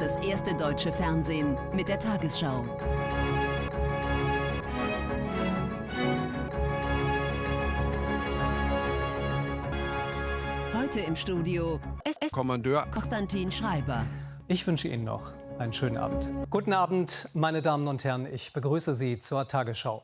das erste deutsche Fernsehen mit der Tagesschau. Heute im Studio SS Kommandeur Konstantin Schreiber. Ich wünsche Ihnen noch einen schönen Abend. Guten Abend, meine Damen und Herren. Ich begrüße Sie zur Tagesschau.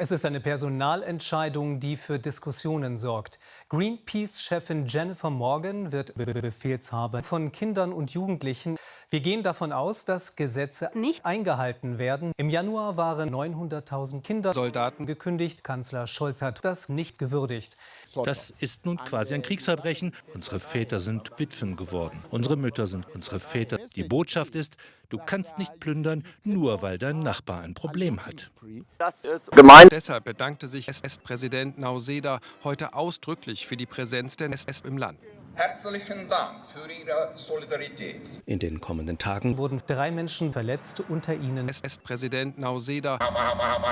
Es ist eine Personalentscheidung, die für Diskussionen sorgt. Greenpeace-Chefin Jennifer Morgan wird Befehlshaber von Kindern und Jugendlichen. Wir gehen davon aus, dass Gesetze nicht eingehalten werden. Im Januar waren 900.000 Kinder Soldaten gekündigt. Kanzler Scholz hat das nicht gewürdigt. Das ist nun quasi ein Kriegsverbrechen. Unsere Väter sind Witwen geworden. Unsere Mütter sind unsere Väter. Die Botschaft ist, du kannst nicht plündern, nur weil dein Nachbar ein Problem hat. Das ist gemeint. Deshalb bedankte sich SS-Präsident Nauseda heute ausdrücklich für die Präsenz der SS im Land. Herzlichen Dank für Ihre Solidarität. In den kommenden Tagen Wurden drei Menschen verletzt, unter ihnen SS-Präsident Nauseda,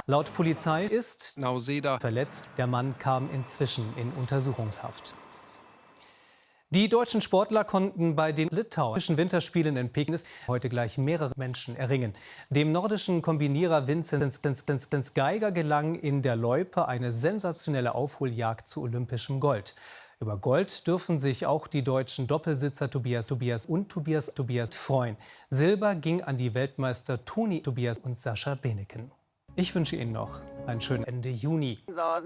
laut Polizei ist Nauseda verletzt. Der Mann kam inzwischen in Untersuchungshaft. Die deutschen Sportler konnten bei den litauischen Winterspielen in Peking heute gleich mehrere Menschen erringen. Dem nordischen Kombinierer Vincent Geiger gelang in der Loipe eine sensationelle Aufholjagd zu olympischem Gold. Über Gold dürfen sich auch die deutschen Doppelsitzer Tobias Tobias und Tobias Tobias freuen. Silber ging an die Weltmeister Toni Tobias und Sascha Beneken. Ich wünsche Ihnen noch einen schönen Ende Juni.